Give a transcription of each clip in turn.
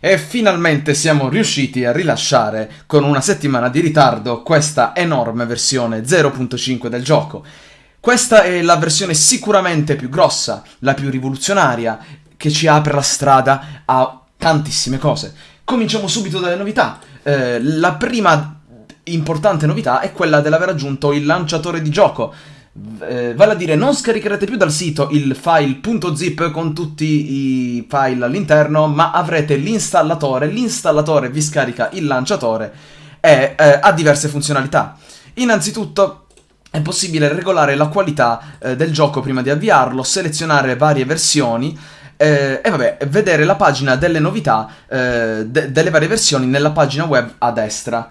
E finalmente siamo riusciti a rilasciare, con una settimana di ritardo, questa enorme versione 0.5 del gioco. Questa è la versione sicuramente più grossa, la più rivoluzionaria, che ci apre la strada a tantissime cose. Cominciamo subito dalle novità. Eh, la prima importante novità è quella dell'aver aggiunto il lanciatore di gioco eh, vale a dire non scaricherete più dal sito il file .zip con tutti i file all'interno, ma avrete l'installatore, l'installatore vi scarica il lanciatore e eh, ha diverse funzionalità. Innanzitutto è possibile regolare la qualità eh, del gioco prima di avviarlo, selezionare varie versioni, eh, e vabbè, vedere la pagina delle novità eh, de delle varie versioni nella pagina web a destra.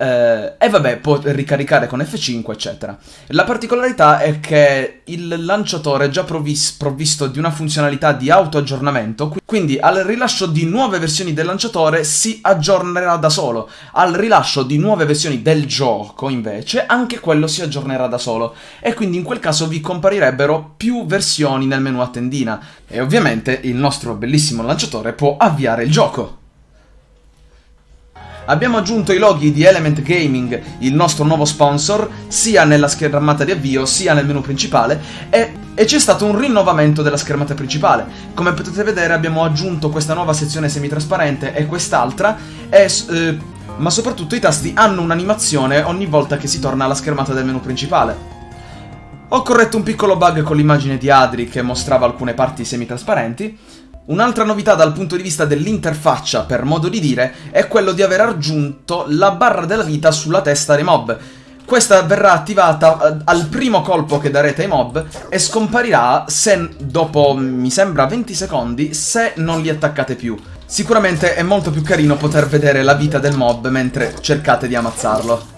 Eh, e vabbè, può ricaricare con F5, eccetera. La particolarità è che il lanciatore è già provvis provvisto di una funzionalità di auto-aggiornamento, quindi al rilascio di nuove versioni del lanciatore si aggiornerà da solo. Al rilascio di nuove versioni del gioco, invece, anche quello si aggiornerà da solo. E quindi in quel caso vi comparirebbero più versioni nel menu a tendina. E ovviamente il nostro bellissimo lanciatore può avviare il gioco. Abbiamo aggiunto i loghi di Element Gaming, il nostro nuovo sponsor, sia nella schermata di avvio sia nel menu principale e, e c'è stato un rinnovamento della schermata principale. Come potete vedere abbiamo aggiunto questa nuova sezione semitrasparente e quest'altra e... Eh, ma soprattutto i tasti hanno un'animazione ogni volta che si torna alla schermata del menu principale. Ho corretto un piccolo bug con l'immagine di Adri che mostrava alcune parti semitrasparenti, Un'altra novità dal punto di vista dell'interfaccia, per modo di dire, è quello di aver aggiunto la barra della vita sulla testa dei mob. Questa verrà attivata eh, al primo colpo che darete ai mob e scomparirà se, dopo, mi sembra, 20 secondi, se non li attaccate più. Sicuramente è molto più carino poter vedere la vita del mob mentre cercate di ammazzarlo.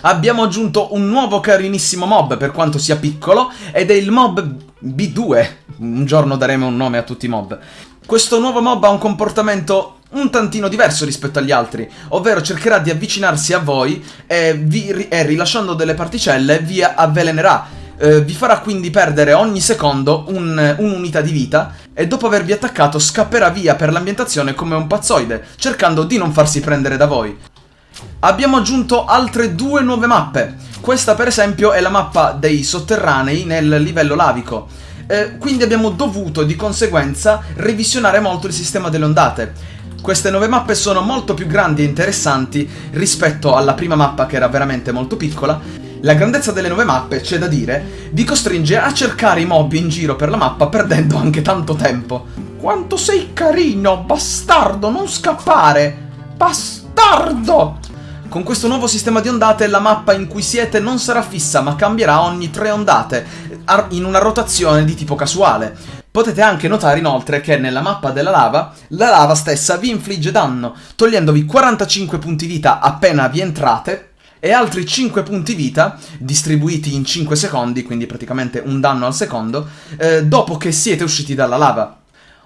Abbiamo aggiunto un nuovo carinissimo mob, per quanto sia piccolo, ed è il mob B2. Un giorno daremo un nome a tutti i mob. Questo nuovo mob ha un comportamento un tantino diverso rispetto agli altri, ovvero cercherà di avvicinarsi a voi e, vi, e rilasciando delle particelle vi avvelenerà. Eh, vi farà quindi perdere ogni secondo un'unità un di vita e dopo avervi attaccato scapperà via per l'ambientazione come un pazzoide, cercando di non farsi prendere da voi. Abbiamo aggiunto altre due nuove mappe. Questa per esempio è la mappa dei sotterranei nel livello lavico. Eh, quindi abbiamo dovuto di conseguenza revisionare molto il sistema delle ondate. Queste nuove mappe sono molto più grandi e interessanti rispetto alla prima mappa che era veramente molto piccola. La grandezza delle nuove mappe, c'è da dire, vi costringe a cercare i mob in giro per la mappa perdendo anche tanto tempo. Quanto sei carino, bastardo, non scappare! Bastardo! Con questo nuovo sistema di ondate la mappa in cui siete non sarà fissa ma cambierà ogni tre ondate, in una rotazione di tipo casuale. Potete anche notare inoltre che nella mappa della lava, la lava stessa vi infligge danno, togliendovi 45 punti vita appena vi entrate e altri 5 punti vita, distribuiti in 5 secondi, quindi praticamente un danno al secondo, eh, dopo che siete usciti dalla lava.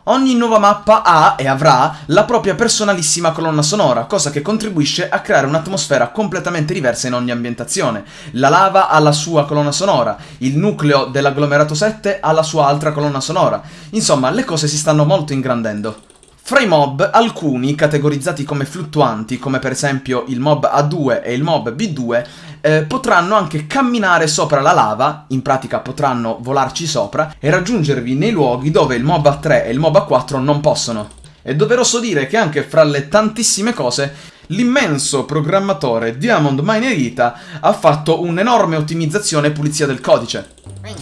Ogni nuova mappa ha e avrà la propria personalissima colonna sonora, cosa che contribuisce a creare un'atmosfera completamente diversa in ogni ambientazione. La lava ha la sua colonna sonora, il nucleo dell'agglomerato 7 ha la sua altra colonna sonora. Insomma, le cose si stanno molto ingrandendo. Fra i mob, alcuni, categorizzati come fluttuanti, come per esempio il mob A2 e il mob B2, eh, potranno anche camminare sopra la lava, in pratica potranno volarci sopra, e raggiungervi nei luoghi dove il mob A3 e il mob A4 non possono. È doveroso dire che anche fra le tantissime cose, l'immenso programmatore Diamond Minerita ha fatto un'enorme ottimizzazione e pulizia del codice.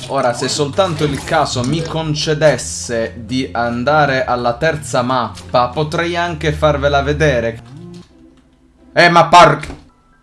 Ora, se soltanto il caso mi concedesse di andare alla terza mappa, potrei anche farvela vedere. Eh, ma park!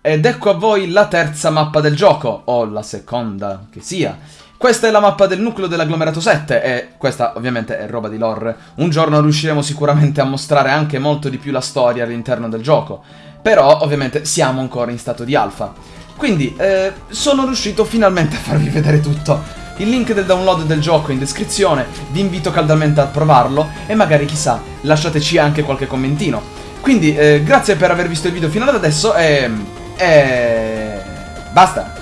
Ed ecco a voi la terza mappa del gioco, o la seconda che sia. Questa è la mappa del nucleo dell'agglomerato 7 e questa ovviamente è roba di lore. Un giorno riusciremo sicuramente a mostrare anche molto di più la storia all'interno del gioco. Però ovviamente siamo ancora in stato di alfa. Quindi eh, sono riuscito finalmente a farvi vedere tutto. Il link del download del gioco è in descrizione, vi invito caldamente a provarlo e magari chissà lasciateci anche qualche commentino. Quindi eh, grazie per aver visto il video fino ad adesso e... E... Basta!